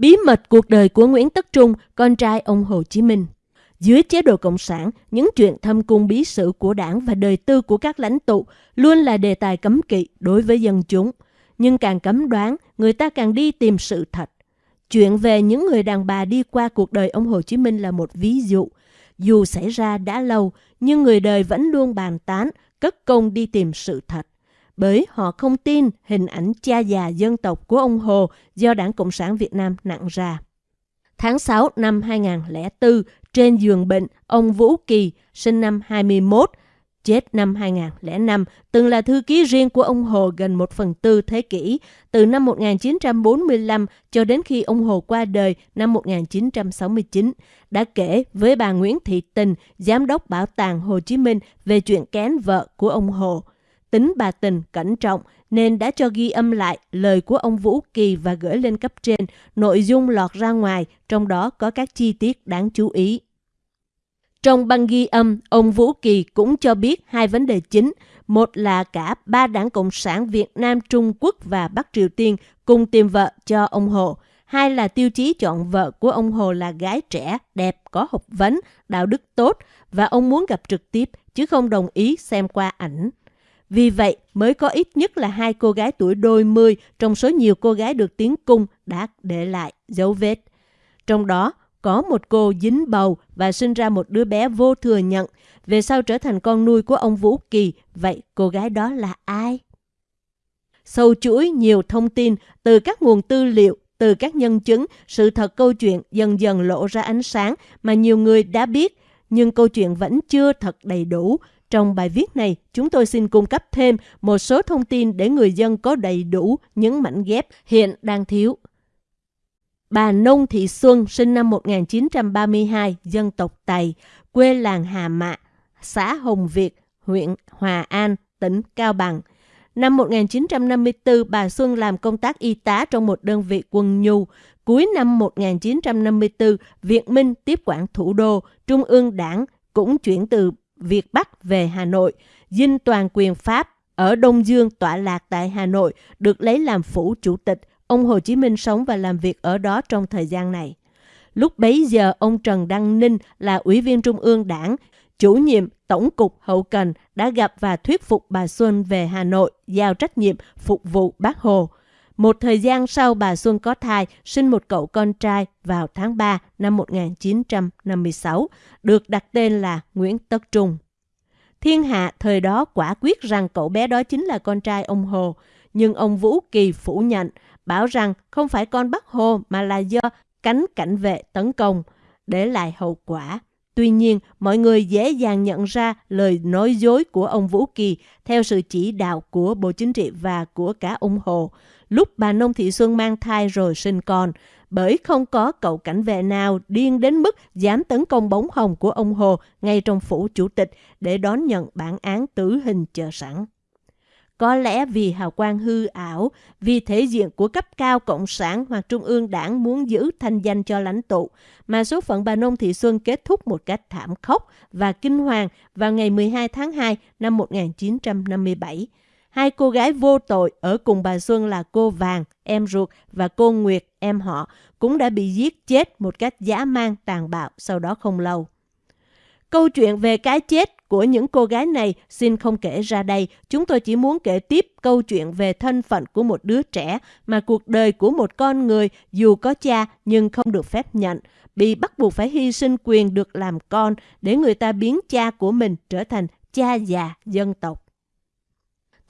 Bí mật cuộc đời của Nguyễn Tất Trung, con trai ông Hồ Chí Minh dưới chế độ Cộng sản, những chuyện thâm cung bí sử của đảng và đời tư của các lãnh tụ luôn là đề tài cấm kỵ đối với dân chúng. Nhưng càng cấm đoán, người ta càng đi tìm sự thật. Chuyện về những người đàn bà đi qua cuộc đời ông Hồ Chí Minh là một ví dụ. Dù xảy ra đã lâu, nhưng người đời vẫn luôn bàn tán, cất công đi tìm sự thật. Bởi họ không tin hình ảnh cha già dân tộc của ông Hồ do Đảng Cộng sản Việt Nam nặng ra. Tháng 6 năm 2004, trên giường bệnh, ông Vũ Kỳ, sinh năm 21, chết năm 2005, từng là thư ký riêng của ông Hồ gần một phần tư thế kỷ, từ năm 1945 cho đến khi ông Hồ qua đời năm 1969, đã kể với bà Nguyễn Thị Tình, Giám đốc Bảo tàng Hồ Chí Minh về chuyện kén vợ của ông Hồ. Tính bà Tình cẩn trọng nên đã cho ghi âm lại lời của ông Vũ Kỳ và gửi lên cấp trên, nội dung lọt ra ngoài, trong đó có các chi tiết đáng chú ý. Trong băng ghi âm, ông Vũ Kỳ cũng cho biết hai vấn đề chính. Một là cả ba đảng Cộng sản Việt Nam, Trung Quốc và Bắc Triều Tiên cùng tìm vợ cho ông Hồ. Hai là tiêu chí chọn vợ của ông Hồ là gái trẻ, đẹp, có học vấn, đạo đức tốt và ông muốn gặp trực tiếp chứ không đồng ý xem qua ảnh. Vì vậy, mới có ít nhất là hai cô gái tuổi đôi mươi trong số nhiều cô gái được tiến cung đã để lại dấu vết. Trong đó, có một cô dính bầu và sinh ra một đứa bé vô thừa nhận, về sau trở thành con nuôi của ông Vũ Kỳ. Vậy cô gái đó là ai? Sâu chuỗi nhiều thông tin từ các nguồn tư liệu, từ các nhân chứng, sự thật câu chuyện dần dần lộ ra ánh sáng mà nhiều người đã biết, nhưng câu chuyện vẫn chưa thật đầy đủ. Trong bài viết này, chúng tôi xin cung cấp thêm một số thông tin để người dân có đầy đủ những mảnh ghép hiện đang thiếu. Bà Nông Thị Xuân sinh năm 1932, dân tộc Tày, quê làng Hà Mạ, xã Hồng Việt, huyện Hòa An, tỉnh Cao Bằng. Năm 1954, bà Xuân làm công tác y tá trong một đơn vị quân nhu. Cuối năm 1954, Việt Minh tiếp quản thủ đô, Trung ương đảng cũng chuyển từ Việt Bắc về Hà Nội. Dinh toàn quyền Pháp ở Đông Dương tọa lạc tại Hà Nội được lấy làm phủ chủ tịch. Ông Hồ Chí Minh sống và làm việc ở đó trong thời gian này. Lúc bấy giờ, ông Trần Đăng Ninh là Ủy viên Trung ương Đảng, chủ nhiệm Tổng cục Hậu Cần đã gặp và thuyết phục bà Xuân về Hà Nội giao trách nhiệm phục vụ bác Hồ. Một thời gian sau bà Xuân có thai, sinh một cậu con trai vào tháng 3 năm 1956, được đặt tên là Nguyễn Tất Trung. Thiên hạ thời đó quả quyết rằng cậu bé đó chính là con trai ông Hồ, nhưng ông Vũ Kỳ phủ nhận, bảo rằng không phải con Bắc Hồ mà là do cánh cảnh vệ tấn công, để lại hậu quả. Tuy nhiên, mọi người dễ dàng nhận ra lời nói dối của ông Vũ Kỳ theo sự chỉ đạo của Bộ Chính trị và của cả ông Hồ. Lúc bà Nông Thị Xuân mang thai rồi sinh con, bởi không có cậu cảnh vệ nào điên đến mức dám tấn công bóng hồng của ông Hồ ngay trong phủ chủ tịch để đón nhận bản án tử hình chờ sẵn. Có lẽ vì hào quang hư ảo, vì thể diện của cấp cao Cộng sản hoặc Trung ương đảng muốn giữ thanh danh cho lãnh tụ, mà số phận bà Nông Thị Xuân kết thúc một cách thảm khốc và kinh hoàng vào ngày 12 tháng 2 năm 1957. Hai cô gái vô tội ở cùng bà Xuân là cô Vàng, em ruột, và cô Nguyệt, em họ, cũng đã bị giết chết một cách dã man tàn bạo sau đó không lâu. Câu chuyện về cái chết của những cô gái này xin không kể ra đây. Chúng tôi chỉ muốn kể tiếp câu chuyện về thân phận của một đứa trẻ mà cuộc đời của một con người dù có cha nhưng không được phép nhận, bị bắt buộc phải hy sinh quyền được làm con để người ta biến cha của mình trở thành cha già dân tộc.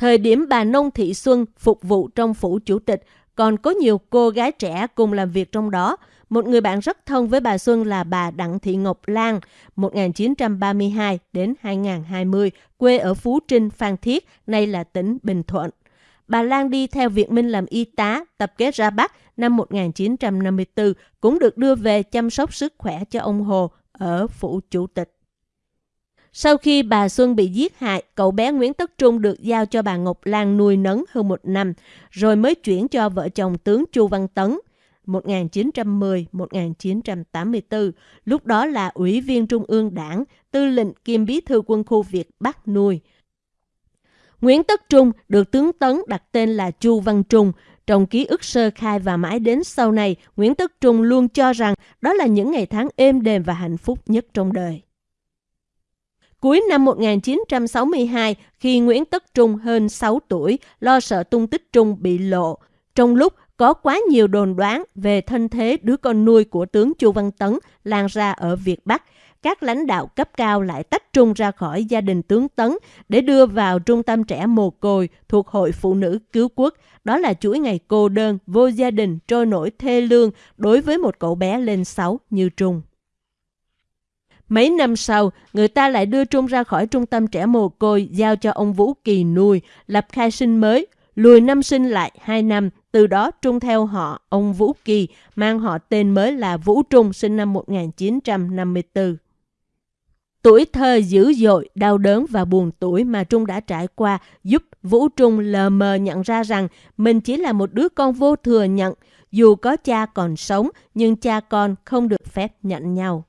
Thời điểm bà Nông Thị Xuân phục vụ trong phủ chủ tịch, còn có nhiều cô gái trẻ cùng làm việc trong đó. Một người bạn rất thân với bà Xuân là bà Đặng Thị Ngọc Lan, 1932 đến 2020, quê ở Phú Trinh, Phan Thiết, nay là tỉnh Bình Thuận. Bà Lan đi theo Việt Minh làm y tá, tập kết ra Bắc năm 1954, cũng được đưa về chăm sóc sức khỏe cho ông Hồ ở phủ chủ tịch. Sau khi bà Xuân bị giết hại, cậu bé Nguyễn Tất Trung được giao cho bà Ngọc Lan nuôi nấng hơn một năm, rồi mới chuyển cho vợ chồng tướng Chu Văn Tấn 1910-1984, lúc đó là Ủy viên Trung ương Đảng, tư lệnh kiêm bí thư quân khu Việt Bắc nuôi. Nguyễn Tất Trung được tướng Tấn đặt tên là Chu Văn Trung, Trong ký ức sơ khai và mãi đến sau này, Nguyễn Tất Trung luôn cho rằng đó là những ngày tháng êm đềm và hạnh phúc nhất trong đời. Cuối năm 1962, khi Nguyễn Tất Trung hơn 6 tuổi, lo sợ tung tích Trung bị lộ, trong lúc có quá nhiều đồn đoán về thân thế đứa con nuôi của tướng Chu Văn Tấn lan ra ở Việt Bắc, các lãnh đạo cấp cao lại tách Trung ra khỏi gia đình tướng Tấn để đưa vào trung tâm trẻ mồ côi thuộc Hội Phụ nữ Cứu Quốc. Đó là chuỗi ngày cô đơn, vô gia đình, trôi nổi thê lương đối với một cậu bé lên 6 như Trung. Mấy năm sau, người ta lại đưa Trung ra khỏi trung tâm trẻ mồ côi giao cho ông Vũ Kỳ nuôi, lập khai sinh mới, lùi năm sinh lại 2 năm, từ đó Trung theo họ ông Vũ Kỳ, mang họ tên mới là Vũ Trung sinh năm 1954. Tuổi thơ dữ dội, đau đớn và buồn tuổi mà Trung đã trải qua giúp Vũ Trung lờ mờ nhận ra rằng mình chỉ là một đứa con vô thừa nhận, dù có cha còn sống nhưng cha con không được phép nhận nhau.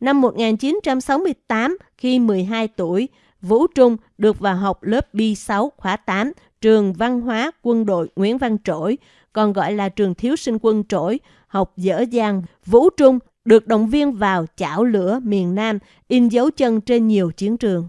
Năm 1968, khi 12 tuổi, Vũ Trung được vào học lớp B6 khóa 8, trường văn hóa quân đội Nguyễn Văn Trỗi, còn gọi là trường thiếu sinh quân Trỗi, học dở dang. Vũ Trung được động viên vào chảo lửa miền Nam, in dấu chân trên nhiều chiến trường.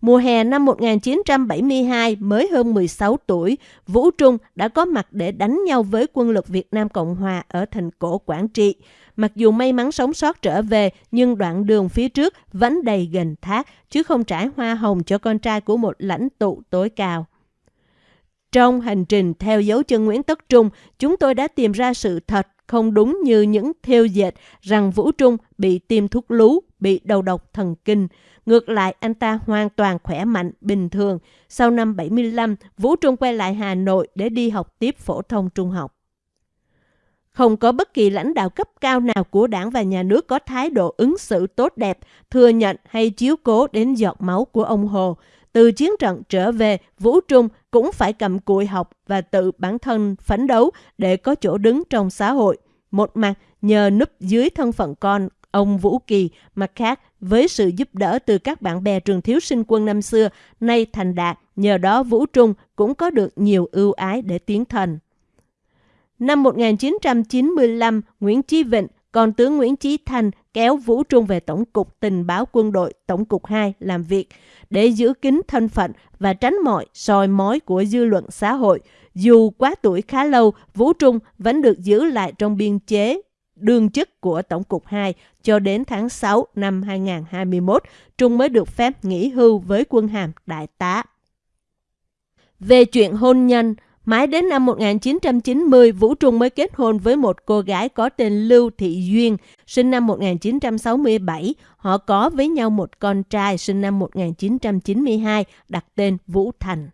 Mùa hè năm 1972, mới hơn 16 tuổi, Vũ Trung đã có mặt để đánh nhau với quân lực Việt Nam Cộng Hòa ở thành cổ Quảng Trị. Mặc dù may mắn sống sót trở về, nhưng đoạn đường phía trước vẫn đầy gần thác, chứ không trải hoa hồng cho con trai của một lãnh tụ tối cao. Trong hành trình theo dấu chân Nguyễn Tất Trung, chúng tôi đã tìm ra sự thật không đúng như những theo dệt rằng Vũ Trung bị tiêm thuốc lú, bị đầu độc thần kinh. Ngược lại, anh ta hoàn toàn khỏe mạnh, bình thường. Sau năm 75, Vũ Trung quay lại Hà Nội để đi học tiếp phổ thông trung học. Không có bất kỳ lãnh đạo cấp cao nào của đảng và nhà nước có thái độ ứng xử tốt đẹp, thừa nhận hay chiếu cố đến giọt máu của ông Hồ. Từ chiến trận trở về, Vũ Trung cũng phải cầm cụi học và tự bản thân phấn đấu để có chỗ đứng trong xã hội. Một mặt nhờ núp dưới thân phận con ông Vũ Kỳ, mặt khác với sự giúp đỡ từ các bạn bè trường thiếu sinh quân năm xưa, nay thành đạt, nhờ đó Vũ Trung cũng có được nhiều ưu ái để tiến thần. Năm 1995, Nguyễn Chí Vịnh, còn tướng Nguyễn Chí Thanh kéo Vũ Trung về Tổng cục Tình báo Quân đội Tổng cục 2 làm việc để giữ kín thân phận và tránh mọi soi mói của dư luận xã hội. Dù quá tuổi khá lâu, Vũ Trung vẫn được giữ lại trong biên chế đương chức của Tổng cục 2 cho đến tháng 6 năm 2021, Trung mới được phép nghỉ hưu với quân hàm đại tá. Về chuyện hôn nhân, Mãi đến năm 1990, Vũ Trung mới kết hôn với một cô gái có tên Lưu Thị Duyên, sinh năm 1967. Họ có với nhau một con trai sinh năm 1992, đặt tên Vũ Thành.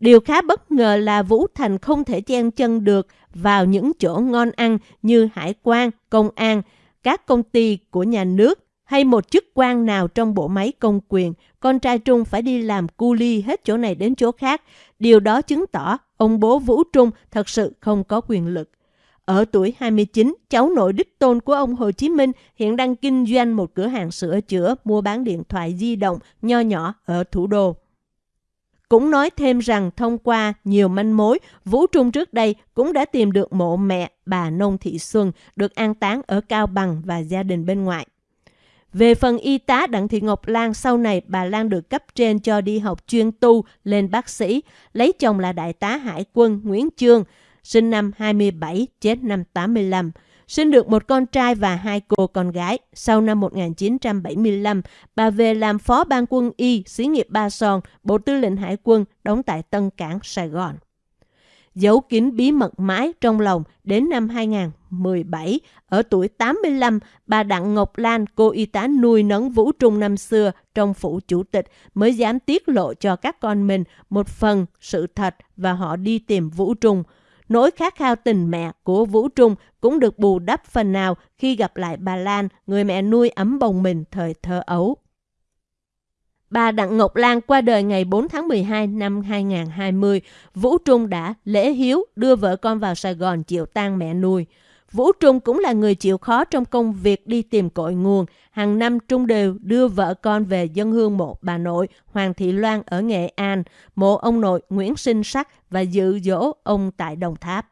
Điều khá bất ngờ là Vũ Thành không thể chen chân được vào những chỗ ngon ăn như hải quan, công an, các công ty của nhà nước hay một chức quan nào trong bộ máy công quyền, con trai Trung phải đi làm cu ly hết chỗ này đến chỗ khác. Điều đó chứng tỏ ông bố Vũ Trung thật sự không có quyền lực. Ở tuổi 29, cháu nội đích tôn của ông Hồ Chí Minh hiện đang kinh doanh một cửa hàng sửa chữa mua bán điện thoại di động nho nhỏ ở thủ đô. Cũng nói thêm rằng thông qua nhiều manh mối, Vũ Trung trước đây cũng đã tìm được mộ mẹ bà Nông Thị Xuân được an táng ở Cao Bằng và gia đình bên ngoại về phần y tá Đặng Thị Ngọc Lan, sau này bà Lan được cấp trên cho đi học chuyên tu lên bác sĩ, lấy chồng là đại tá hải quân Nguyễn Chương, sinh năm 27, chết năm 85. Sinh được một con trai và hai cô con gái. Sau năm 1975, bà về làm phó ban quân y, xí nghiệp Ba Son, Bộ Tư lệnh Hải quân, đóng tại Tân Cảng, Sài Gòn giấu kín bí mật mãi trong lòng đến năm 2017. Ở tuổi 85, bà Đặng Ngọc Lan, cô y tá nuôi nấng Vũ Trung năm xưa trong phủ chủ tịch mới dám tiết lộ cho các con mình một phần sự thật và họ đi tìm Vũ Trung. Nỗi khát khao tình mẹ của Vũ Trung cũng được bù đắp phần nào khi gặp lại bà Lan, người mẹ nuôi ấm bồng mình thời thơ ấu. Bà Đặng Ngọc Lan qua đời ngày 4 tháng 12 năm 2020. Vũ Trung đã lễ hiếu đưa vợ con vào Sài Gòn chịu tang mẹ nuôi. Vũ Trung cũng là người chịu khó trong công việc đi tìm cội nguồn. Hàng năm Trung đều đưa vợ con về dân hương mộ bà nội Hoàng Thị Loan ở Nghệ An, mộ ông nội Nguyễn Sinh Sắc và dự dỗ ông tại Đồng Tháp.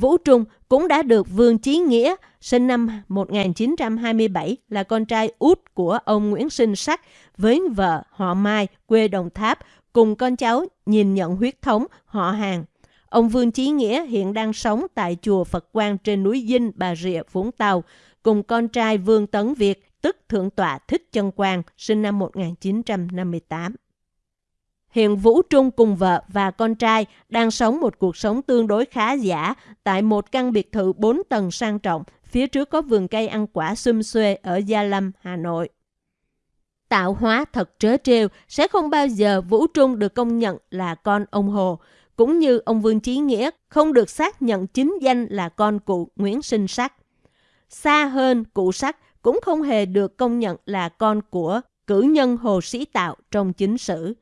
Vũ Trung cũng đã được Vương Chí Nghĩa, sinh năm 1927, là con trai út của ông Nguyễn Sinh Sắc với vợ họ Mai, quê Đồng Tháp, cùng con cháu nhìn nhận huyết thống họ hàng. Ông Vương Chí Nghĩa hiện đang sống tại chùa Phật Quang trên núi Dinh, Bà Rịa, Vũng Tàu, cùng con trai Vương Tấn Việt, tức Thượng tọa Thích Chân Quang, sinh năm 1958. Hiện Vũ Trung cùng vợ và con trai đang sống một cuộc sống tương đối khá giả tại một căn biệt thự 4 tầng sang trọng, phía trước có vườn cây ăn quả xum xuê ở Gia Lâm, Hà Nội. Tạo hóa thật trớ trêu sẽ không bao giờ Vũ Trung được công nhận là con ông Hồ, cũng như ông Vương Chí Nghĩa không được xác nhận chính danh là con cụ Nguyễn Sinh Sắc. Xa hơn, cụ Sắc cũng không hề được công nhận là con của cử nhân Hồ Sĩ Tạo trong chính sử.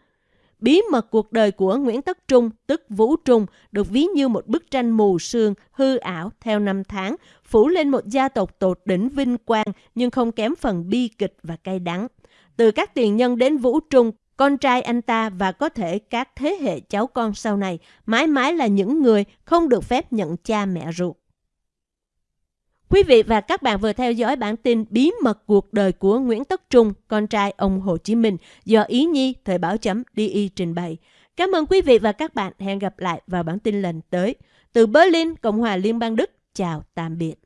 Bí mật cuộc đời của Nguyễn Tất Trung, tức Vũ Trung, được ví như một bức tranh mù sương, hư ảo theo năm tháng, phủ lên một gia tộc tột đỉnh vinh quang nhưng không kém phần bi kịch và cay đắng. Từ các tiền nhân đến Vũ Trung, con trai anh ta và có thể các thế hệ cháu con sau này mãi mãi là những người không được phép nhận cha mẹ ruột. Quý vị và các bạn vừa theo dõi bản tin Bí mật cuộc đời của Nguyễn Tất Trung, con trai ông Hồ Chí Minh do Ý Nhi Thời báo chấm DI trình bày. Cảm ơn quý vị và các bạn. Hẹn gặp lại vào bản tin lần tới. Từ Berlin, Cộng hòa Liên bang Đức. Chào tạm biệt.